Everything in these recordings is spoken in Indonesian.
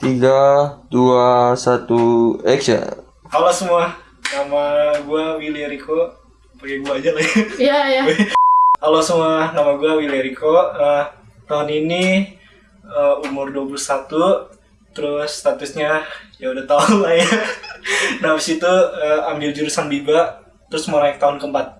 Tiga, dua, satu, action. Halo semua, nama gue Willy Riko. Pakai gue aja lah ya. Iya, iya. Halo semua, nama gue Willy Riko. Eh, tahun ini eh, umur 21, terus statusnya ya udah tau lah ya. Nah, habis itu eh, ambil jurusan BIBA, terus mau naik tahun keempat.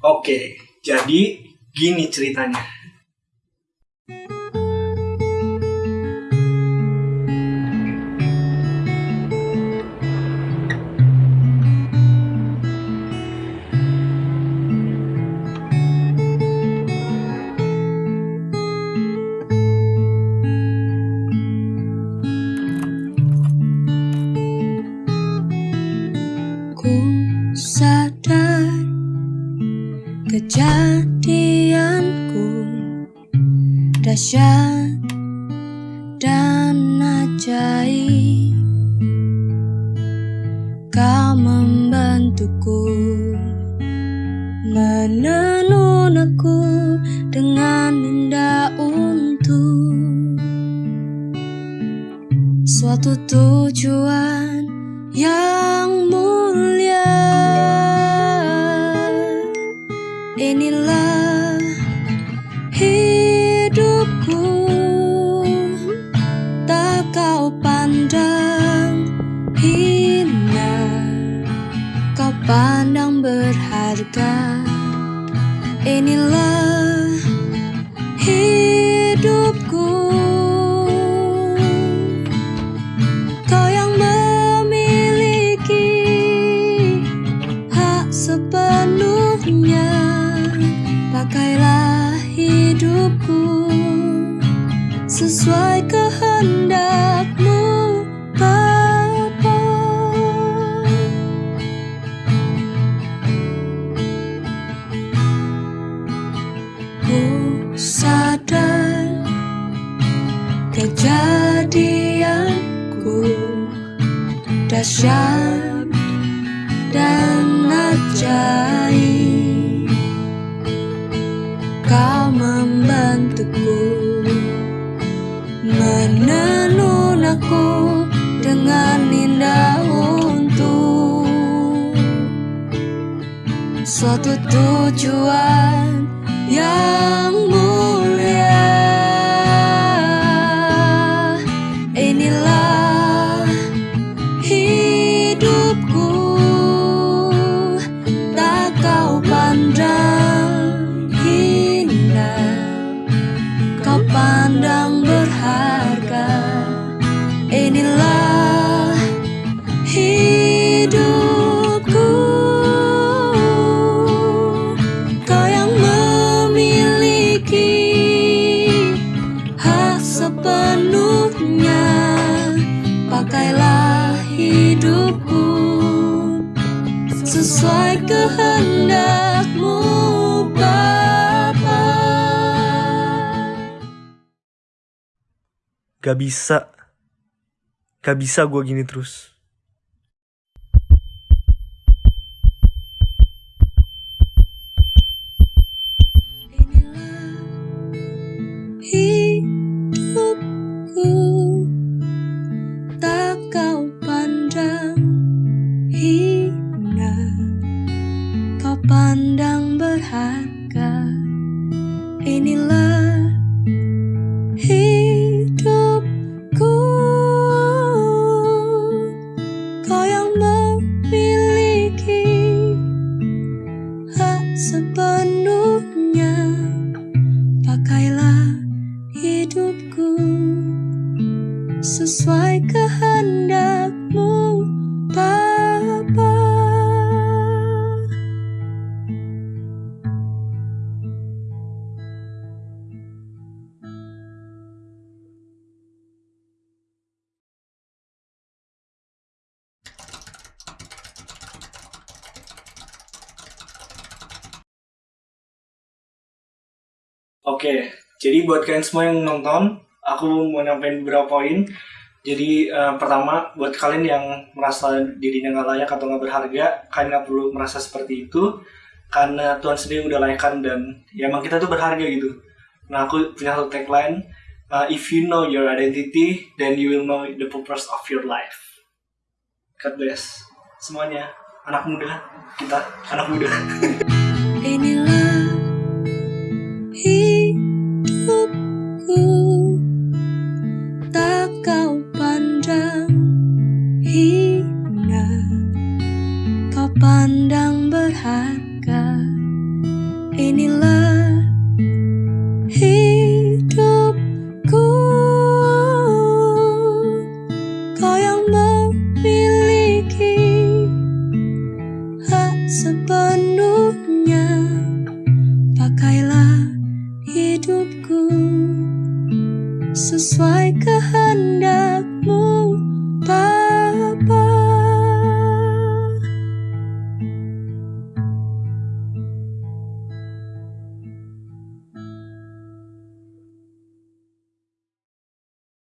Oke, jadi gini ceritanya. Ku kejadianku dahsyat dan ajaib. Kau membantuku menenun aku dengan indah untuk suatu tujuan yang pandang berharga. Inilah hidupku. Kau yang memiliki hak sepenuhnya Pakailah hidupku Sesuai kehendakmu sadar Kejadianku dahsyat dan ajaib. Kau membantuku Menenun aku dengan indah untuk Suatu tujuan yang kau pandang berharga. Inilah hidupku. Kau yang memiliki hak sepenuhnya. Pakailah hidupku sesuai kehendakmu Gak bisa, gak bisa gue gini terus. Oke, jadi buat kalian semua yang nonton, aku mau nyampein beberapa poin. Jadi eh, pertama buat kalian yang merasa dirinya nggak layak atau nggak berharga, kalian nggak perlu merasa seperti itu. karena Tuhan sendiri udah layakkan dan ya emang kita tuh berharga gitu nah aku punya satu tagline uh, if you know your identity then you will know the purpose of your life God bless semuanya anak muda kita anak muda Inilah nốt nhạc